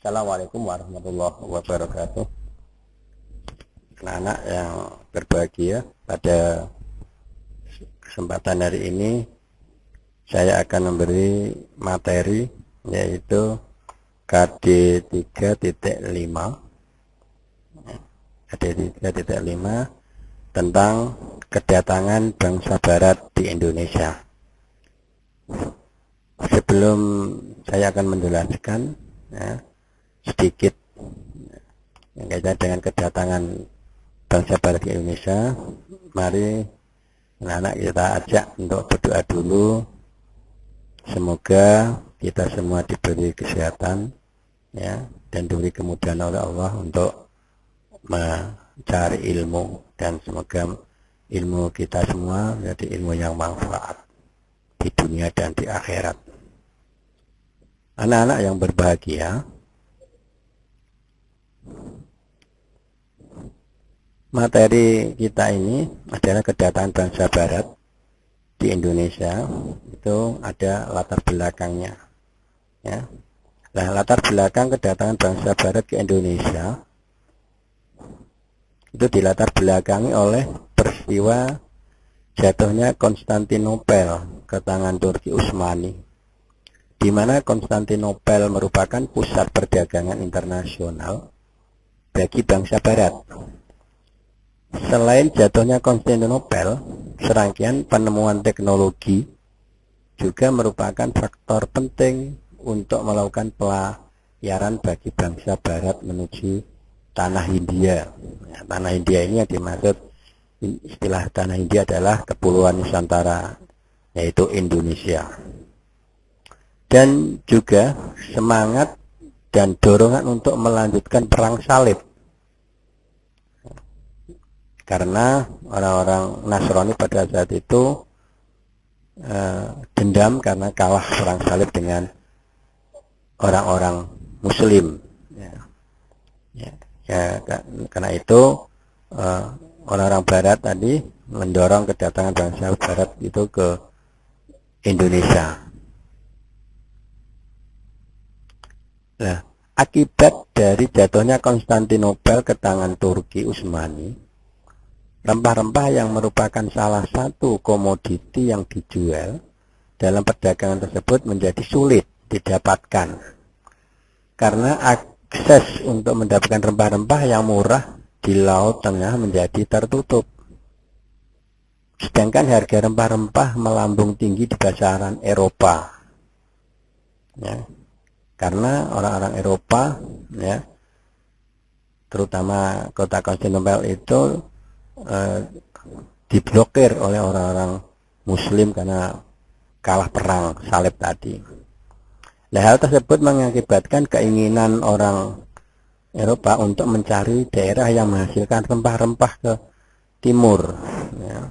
Assalamualaikum warahmatullahi wabarakatuh. Anak-anak yang berbahagia pada kesempatan hari ini saya akan memberi materi yaitu KD 3.5 KD 3.5 tentang kedatangan bangsa barat di Indonesia sebelum saya akan menjelaskan ya, sedikit yang kaitan dengan kedatangan bangsa barat di Indonesia. Mari anak-anak kita ajak untuk berdoa dulu. Semoga kita semua diberi kesehatan ya dan diberi kemudahan oleh Allah untuk mencari ilmu. Dan semoga ilmu kita semua menjadi ilmu yang manfaat di dunia dan di akhirat. Anak-anak yang berbahagia materi kita ini adalah kedatangan bangsa barat di Indonesia. Itu ada latar belakangnya ya. Nah latar belakang kedatangan bangsa barat ke Indonesia itu dilatar belakangi oleh peristiwa jatuhnya Konstantinopel ke tangan Turki Utsmani di mana Konstantinopel merupakan pusat perdagangan internasional bagi bangsa barat Selain jatuhnya Konstantinopel, serangkaian penemuan teknologi juga merupakan faktor penting untuk melakukan pelayaran bagi bangsa barat menuju tanah India. Ya, tanah India ini yang dimaksud istilah tanah India adalah kepulauan Nusantara, yaitu Indonesia. Dan juga semangat dan dorongan untuk melanjutkan perang salib karena orang-orang Nasrani pada saat itu uh, dendam karena kalah perang salib dengan orang-orang Muslim. Ya. Ya, ya, karena itu eh, orang-orang Barat tadi mendorong kedatangan bangsa Barat itu ke Indonesia. Nah, akibat dari jatuhnya Konstantinopel ke tangan Turki Utsmani, Rempah-rempah yang merupakan salah satu komoditi yang dijual dalam perdagangan tersebut menjadi sulit didapatkan. Karena akses untuk mendapatkan rempah-rempah yang murah di Laut Tengah menjadi tertutup. Sedangkan harga rempah-rempah melambung tinggi di pasaran Eropa. Ya. Karena orang-orang Eropa ya terutama kota Konstantinopel itu eh, diblokir oleh orang-orang muslim karena kalah perang salib tadi. Nah, hal tersebut mengakibatkan keinginan orang Eropa untuk mencari daerah yang menghasilkan rempah-rempah ke timur. Ya.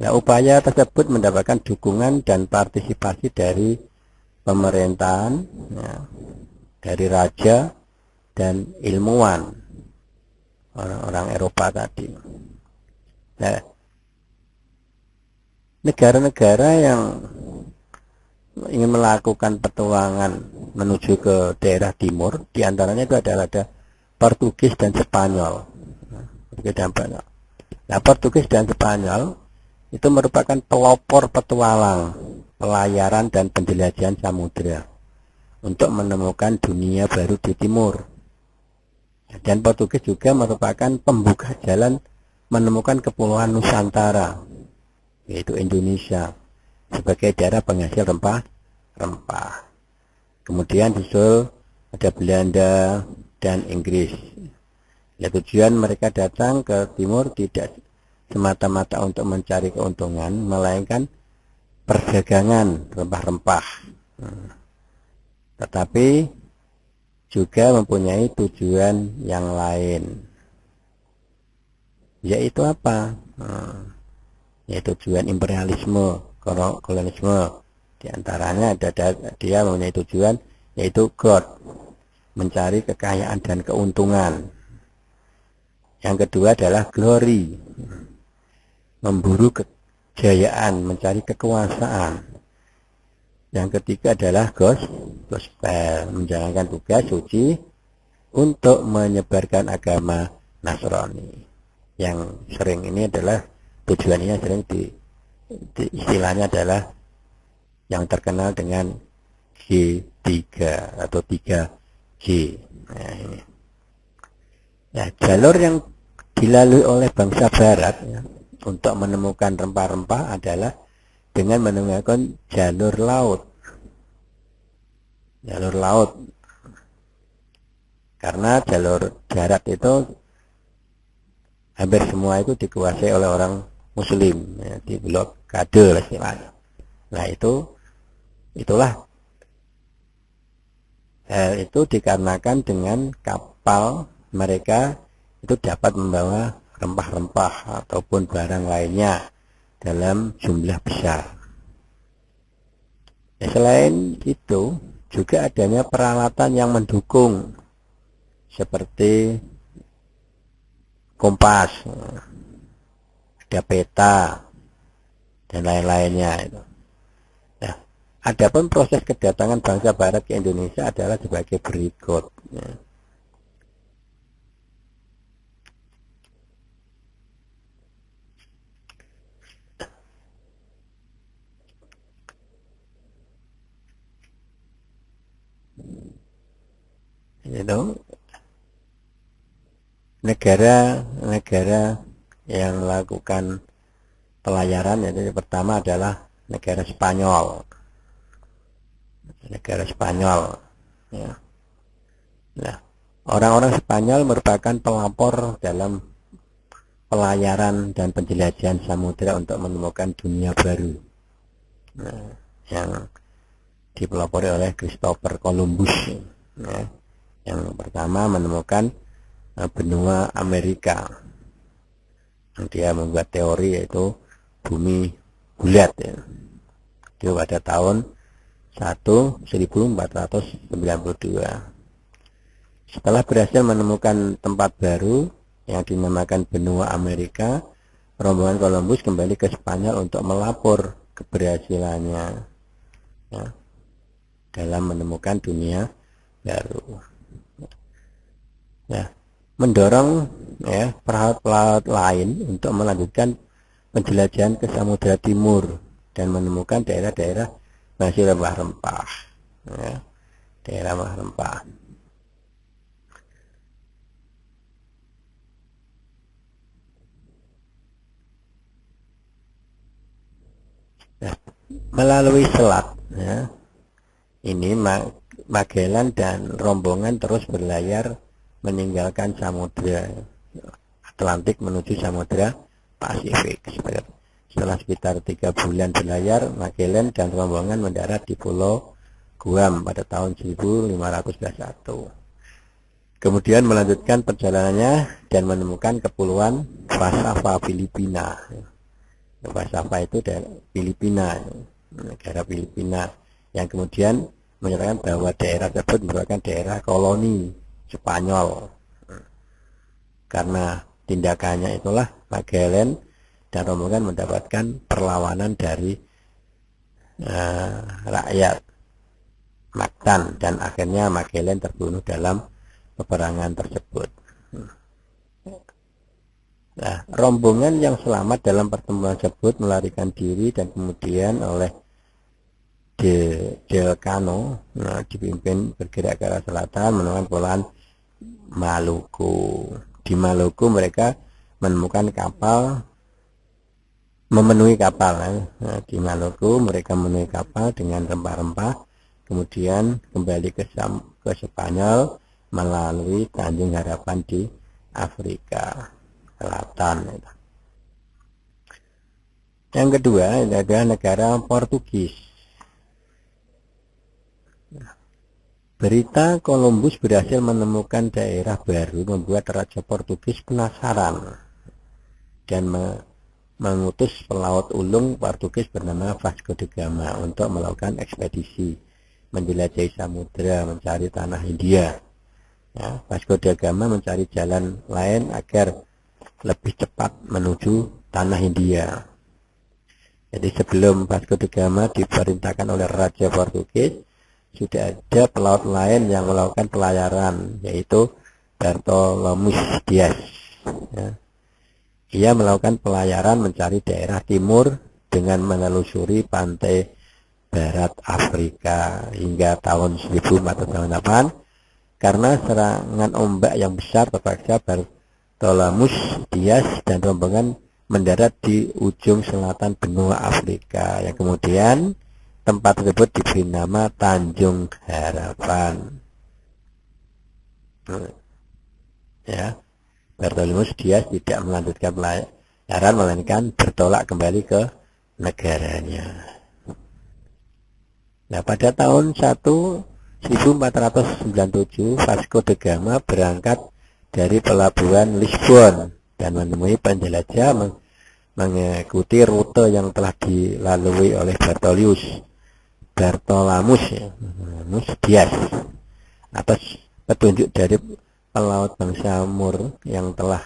Nah, upaya tersebut mendapatkan dukungan dan partisipasi dari pemerintahan, ya, dari raja dan ilmuwan orang-orang Eropa tadi. Nah, negara-negara yang ingin melakukan petualangan menuju ke daerah timur, di antaranya itu adalah ada Portugis dan Spanyol. Nah, Portugis dan Spanyol itu merupakan pelopor petualang, pelayaran dan penjelajahan samudera untuk menemukan dunia baru di timur. Dan Portugis juga merupakan pembuka jalan menemukan kepulauan Nusantara, yaitu Indonesia, sebagai daerah penghasil rempah-rempah. Kemudian disusul ada Belanda dan Inggris. Ya, tujuan mereka datang ke timur tidak semata-mata untuk mencari keuntungan, melainkan perdagangan rempah-rempah. Hmm. Tetapi juga mempunyai tujuan yang lain. Yaitu apa? Hmm, yaitu tujuan imperialisme kolonialisme. Di antaranya ada dia mempunyai tujuan yaitu God mencari kekayaan dan keuntungan. Yang kedua adalah glory memburu kejayaan mencari kekuasaan. Yang ketiga adalah gos, gospel, menjalankan tugas suci untuk menyebarkan agama Nasrani. Yang sering ini adalah tujuannya sering di, di istilahnya adalah yang terkenal dengan G3 atau 3G. Nah, ini. Ya, jalur yang dilalui oleh bangsa barat ya, untuk menemukan rempah-rempah adalah dengan menemukan jalur laut. Jalur laut. Karena jalur darat itu hampir semua itu dikuasai oleh orang muslim ya, di blok kade. Nah itu itulah hal itu dikarenakan dengan kapal mereka itu dapat membawa rempah-rempah ataupun barang lainnya dalam jumlah besar. Ya, selain itu, juga adanya peralatan yang mendukung seperti kompas, ada peta, dan lain-lainnya itu. Nah, adapun proses kedatangan bangsa Barat ke Indonesia adalah sebagai berikut. Ya. Itu negara-negara yang melakukan pelayaran itu pertama adalah negara Spanyol. Negara Spanyol ya. nah orang-orang Spanyol merupakan pelapor dalam pelayaran dan penjelajahan samudera untuk menemukan dunia baru. Nah, yang dipelopori oleh Christopher Columbus ya yang pertama menemukan uh, benua Amerika. Dia membuat teori yaitu bumi bulat ya. Itu pada tahun 1 1492. Setelah berhasil menemukan tempat baru yang dinamakan benua Amerika, rombongan Columbus kembali ke Spanyol untuk melapor keberhasilannya ya, dalam menemukan dunia baru ya, mendorong ya pelaut-pelaut lain untuk melanjutkan penjelajahan ke Samudra Timur dan menemukan daerah-daerah masih rempah-rempah ya, daerah rempah Nah, melalui selat ya, ini Magellan dan rombongan terus berlayar meninggalkan samudra Atlantik menuju samudra Pasifik. Setelah sekitar tiga bulan berlayar, Magellan dan rombongan mendarat di Pulau Guam pada tahun 1521. Kemudian melanjutkan perjalanannya dan menemukan kepulauan Pasava Filipina. Pasava itu dari Filipina, negara Filipina yang kemudian menyatakan bahwa daerah tersebut merupakan daerah koloni Spanyol karena tindakannya itulah Magellan dan rombongan mendapatkan perlawanan dari uh, rakyat Mactan dan akhirnya Magellan terbunuh dalam peperangan tersebut. Nah, rombongan yang selamat dalam pertemuan tersebut melarikan diri dan kemudian oleh De Delcano nah, dipimpin bergerak ke arah selatan menemukan Polan Maluku. Di Maluku mereka menemukan kapal memenuhi kapal. Nah, di Maluku mereka memenuhi kapal dengan rempah-rempah, kemudian kembali ke, ke Spanyol melalui Tanjung Harapan di Afrika Selatan. Yang kedua adalah negara Portugis. Berita Columbus berhasil menemukan daerah baru membuat Raja Portugis penasaran dan me mengutus pelaut ulung Portugis bernama Vasco da Gama untuk melakukan ekspedisi menjelajahi samudera mencari tanah India. Ya, Vasco da Gama mencari jalan lain agar lebih cepat menuju tanah India. Jadi sebelum Vasco da Gama diperintahkan oleh Raja Portugis, sudah ada pelaut lain yang melakukan pelayaran, yaitu Bartolomeu Dias. Ya. Ia melakukan pelayaran mencari daerah timur dengan menelusuri pantai barat Afrika hingga tahun 1408 karena serangan ombak yang besar terpaksa Bartolomus Dias dan rombongan mendarat di ujung selatan benua Afrika yang kemudian tempat tersebut diberi nama Tanjung Harapan. Ya, Bartolomus Dias tidak melanjutkan pelayaran melainkan bertolak kembali ke negaranya. Nah, pada tahun 1497 Vasco da Gama berangkat dari pelabuhan Lisbon dan menemui penjelajah mengikuti rute yang telah dilalui oleh Bartolius Bartolamus ya, Dias atas petunjuk dari pelaut bangsa Mur yang telah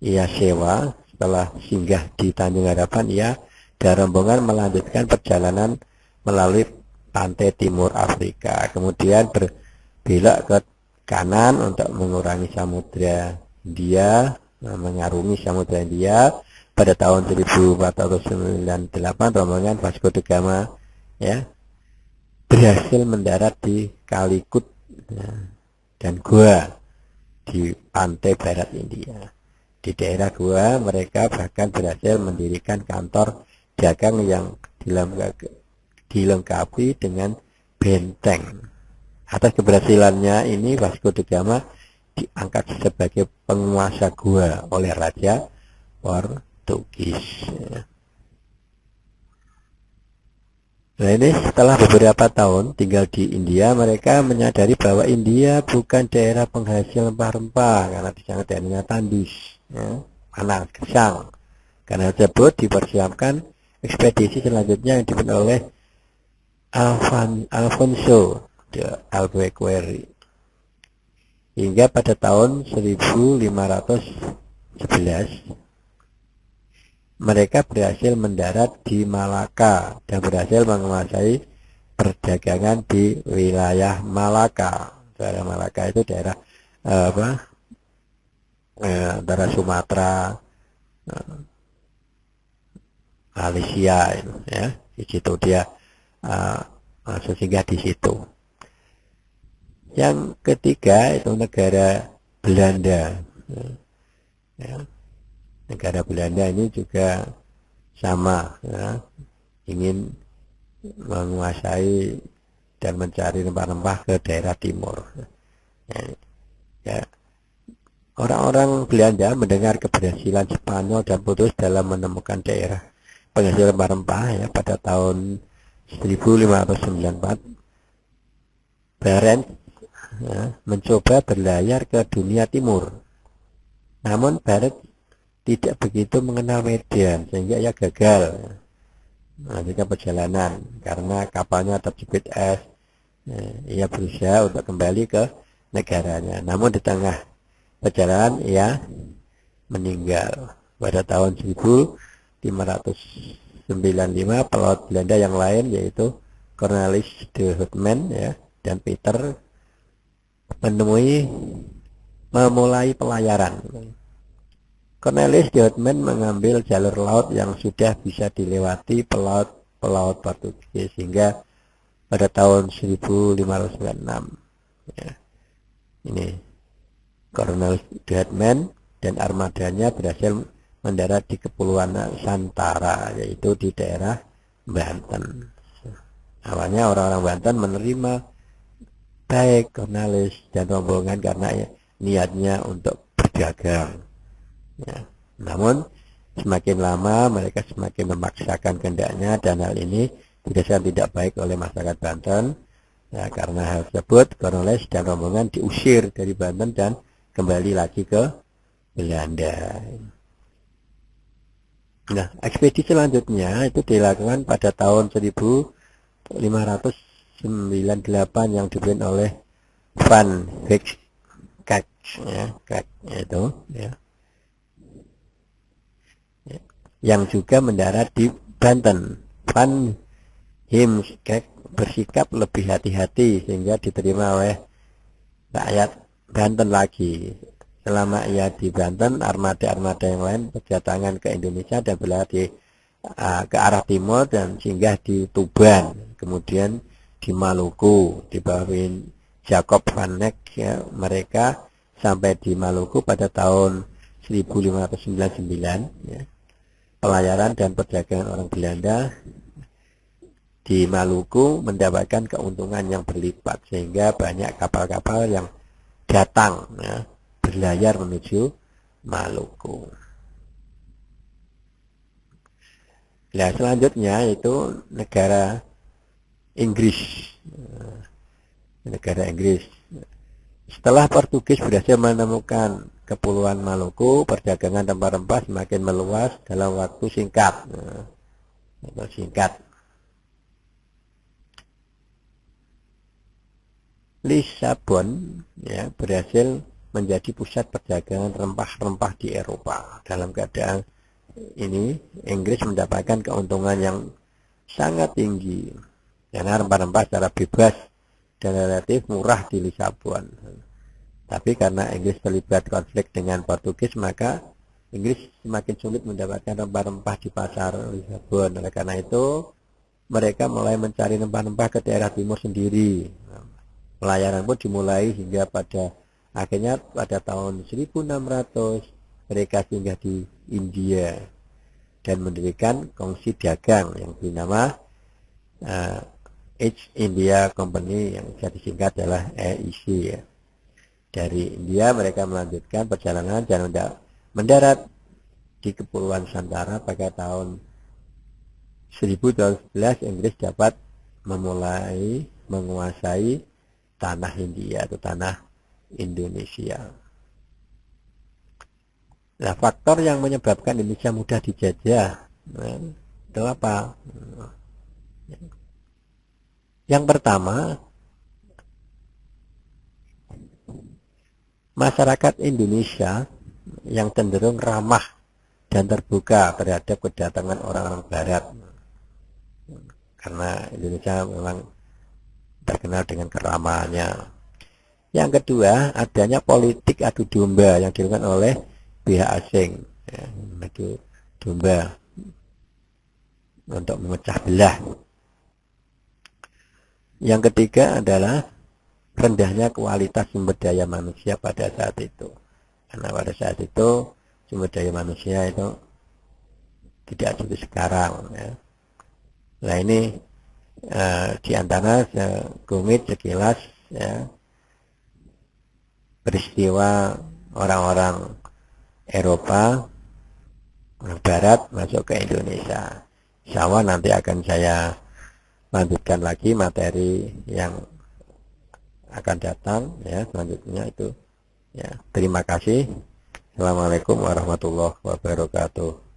ia sewa setelah singgah di Tanjung Harapan ia dan rombongan melanjutkan perjalanan melalui pantai timur Afrika. Kemudian berbelok ke kanan untuk mengurangi samudra India mengarungi samudra India. Pada tahun 1498 rombongan Vasco da Gama ya berhasil mendarat di Kalikut ya, dan Goa di pantai barat India. Di daerah gua mereka bahkan berhasil mendirikan kantor dagang yang dilengkapi dengan benteng. Atas keberhasilannya ini Vasco da Gama diangkat sebagai penguasa gua oleh Raja Portugis. Nah ini setelah beberapa tahun tinggal di India, mereka menyadari bahwa India bukan daerah penghasil rempah-rempah karena di sana daerahnya tandus, ya, panas, kesang. Karena tersebut dipersiapkan ekspedisi selanjutnya yang dipimpin oleh Alfan, Alfonso de Albuquerque. Hingga pada tahun 1511 mereka berhasil mendarat di Malaka dan berhasil menguasai perdagangan di wilayah Malaka. Daerah Malaka itu daerah eh, apa? Eh, Sumatera, eh, Malaysia ya. Di situ dia eh, masuk singgah di situ. Yang ketiga itu negara Belanda. Ya negara Belanda ini juga sama ya, ingin menguasai dan mencari rempah-rempah ke daerah timur. Ya, ya. Orang-orang Belanda mendengar keberhasilan Spanyol dan putus dalam menemukan daerah penghasil rempah-rempah ya pada tahun 1594 Barents ya, mencoba berlayar ke dunia timur. Namun Barents tidak begitu mengenal medan sehingga ia gagal. Melanjutkan perjalanan karena kapalnya terjepit es eh, ia berusaha untuk kembali ke negaranya. Namun di tengah perjalanan ia meninggal pada tahun 1595 pelaut Belanda yang lain yaitu Cornelis de Houtman ya dan Peter menemui memulai pelayaran Cornelis Houtman mengambil jalur laut yang sudah bisa dilewati pelaut-pelaut Portugis sehingga pada tahun 1596 ya. ini Cornelis Houtman dan armadanya berhasil mendarat di Kepulauan Santara yaitu di daerah Banten awalnya orang-orang Banten menerima baik Cornelis dan rombongan karena niatnya untuk berdagang Ya. Namun semakin lama mereka semakin memaksakan kehendaknya dan hal ini dirasakan tidak baik oleh masyarakat Banten. Ya, karena hal tersebut Cornelis dan rombongan diusir dari Banten dan kembali lagi ke Belanda. Nah, ekspedisi selanjutnya itu dilakukan pada tahun 1598 yang dipimpin oleh Van Heks ya, itu ya yang juga mendarat di Banten Van Heemskerk bersikap lebih hati-hati sehingga diterima oleh rakyat Banten lagi selama ia di Banten armada-armada yang lain berdatangan ke Indonesia dan berlari uh, ke arah timur dan singgah di Tuban kemudian di Maluku di bawah Jacob van Neck ya, mereka sampai di Maluku pada tahun 1599 ya. Pelayaran dan perdagangan orang Belanda di Maluku mendapatkan keuntungan yang berlipat sehingga banyak kapal-kapal yang datang ya, berlayar menuju Maluku. Nah, selanjutnya itu negara Inggris. Negara Inggris. Setelah Portugis berhasil menemukan Kepulauan Maluku, perdagangan rempah-rempah semakin meluas dalam waktu singkat. Nah, singkat. Lisabon ya, berhasil menjadi pusat perdagangan rempah-rempah di Eropa. Dalam keadaan ini, Inggris mendapatkan keuntungan yang sangat tinggi karena rempah-rempah secara bebas dan relatif murah di Lisabon. Tapi karena Inggris terlibat konflik dengan Portugis, maka Inggris semakin sulit mendapatkan rempah-rempah di pasar Lisabon. Oleh karena itu, mereka mulai mencari rempah-rempah ke daerah timur sendiri pelayaran pun dimulai hingga pada akhirnya pada tahun 1600 mereka singgah di India dan mendirikan kongsi dagang yang bernama uh, East India Company yang bisa disingkat adalah EIC ya. Dari India mereka melanjutkan perjalanan dan mendarat di Kepulauan Santara pada tahun 1012 Inggris dapat memulai menguasai tanah India atau tanah Indonesia. Nah, faktor yang menyebabkan Indonesia mudah dijajah nah, itu apa? Yang pertama, masyarakat Indonesia yang cenderung ramah dan terbuka terhadap kedatangan orang-orang Barat. Karena Indonesia memang terkenal dengan keramahannya. Yang kedua, adanya politik adu domba yang dilakukan oleh pihak asing. Ya, adu domba untuk memecah belah. Yang ketiga adalah rendahnya kualitas sumber daya manusia pada saat itu. Karena pada saat itu sumber daya manusia itu tidak seperti sekarang. Ya. Nah ini uh, di antara sekumit sekilas ya, peristiwa orang-orang Eropa Barat masuk ke Indonesia. Insya Allah nanti akan saya lanjutkan lagi materi yang akan datang ya selanjutnya itu ya. Terima kasih. Assalamualaikum warahmatullahi wabarakatuh